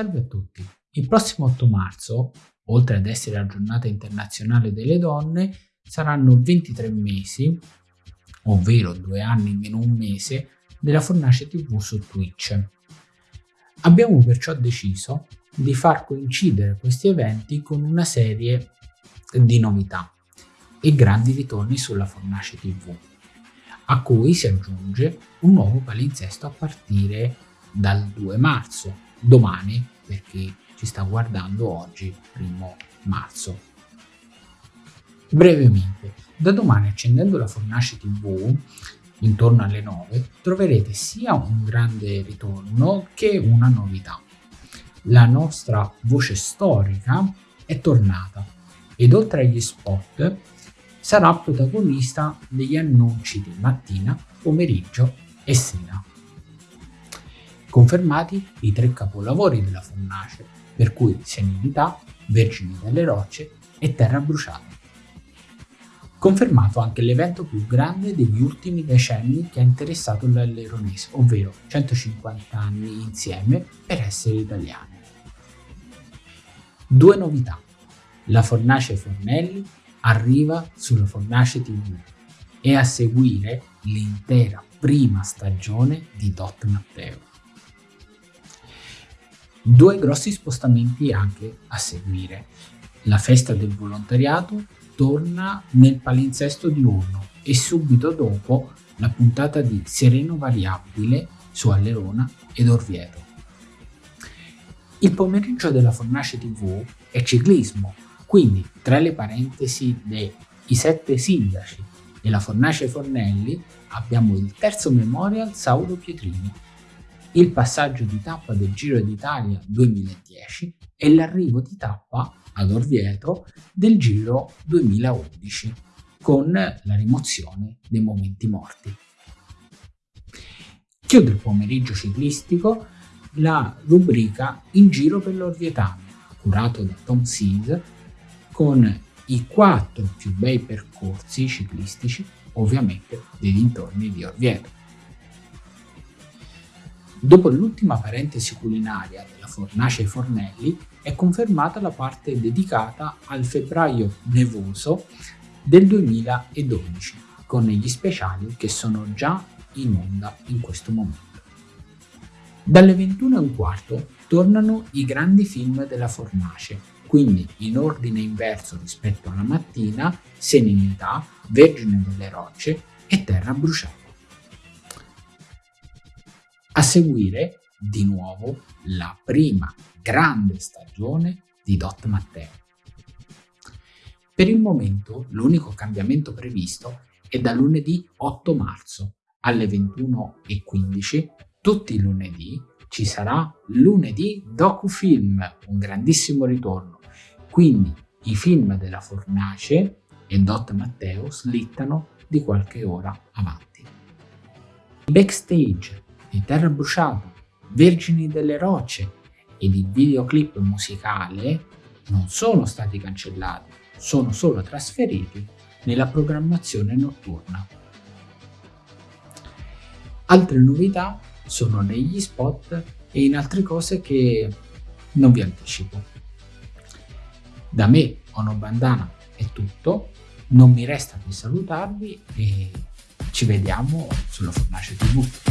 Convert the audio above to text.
Salve a tutti! Il prossimo 8 marzo, oltre ad essere la giornata internazionale delle donne, saranno 23 mesi, ovvero due anni meno un mese, della Fornace TV su Twitch. Abbiamo perciò deciso di far coincidere questi eventi con una serie di novità e grandi ritorni sulla Fornace TV, a cui si aggiunge un nuovo palinsesto a partire dal 2 marzo, domani per chi ci sta guardando oggi, primo marzo. Brevemente, da domani accendendo la Fornace TV intorno alle 9 troverete sia un grande ritorno che una novità. La nostra voce storica è tornata ed oltre agli spot sarà protagonista degli annunci di mattina, pomeriggio e sera. Confermati i tre capolavori della Fornace, per cui Senilità, Vergini delle Rocce e Terra Bruciata. Confermato anche l'evento più grande degli ultimi decenni che ha interessato l'Alleronese, ovvero 150 anni insieme per essere italiane. Due novità. La Fornace Fornelli arriva sulla Fornace TV e a seguire l'intera prima stagione di Dot Matteo. Due grossi spostamenti anche a seguire. La festa del volontariato torna nel palinsesto diurno e subito dopo la puntata di Sereno Variabile su Allerona ed Orvieto. Il pomeriggio della Fornace TV è ciclismo, quindi tra le parentesi dei sette sindaci e la Fornace Fornelli abbiamo il terzo memorial Sauro Pietrini, il passaggio di tappa del Giro d'Italia 2010 e l'arrivo di tappa ad Orvieto del Giro 2011 con la rimozione dei momenti morti. Chiude il pomeriggio ciclistico la rubrica In giro per l'Orvietano, curato da Tom Seas, con i quattro più bei percorsi ciclistici, ovviamente dei dintorni di Orvieto. Dopo l'ultima parentesi culinaria della fornace ai fornelli, è confermata la parte dedicata al febbraio nevoso del 2012, con gli speciali che sono già in onda in questo momento. Dalle 21.15 tornano i grandi film della fornace, quindi in ordine inverso rispetto alla mattina, Serenità, Vergine delle Rocce e Terra Bruciata. Seguire, di nuovo, la prima grande stagione di Dot Matteo. Per il momento l'unico cambiamento previsto è da lunedì 8 marzo alle 21.15, tutti i lunedì, ci sarà lunedì docufilm, un grandissimo ritorno. Quindi i film della Fornace e Dot Matteo slittano di qualche ora avanti. Backstage di Terra Bruciata, Vergini delle Rocce ed il videoclip musicale non sono stati cancellati, sono solo trasferiti nella programmazione notturna. Altre novità sono negli spot e in altre cose che non vi anticipo. Da me, Ono Bandana, è tutto, non mi resta che salutarvi e ci vediamo sulla Fornace TV.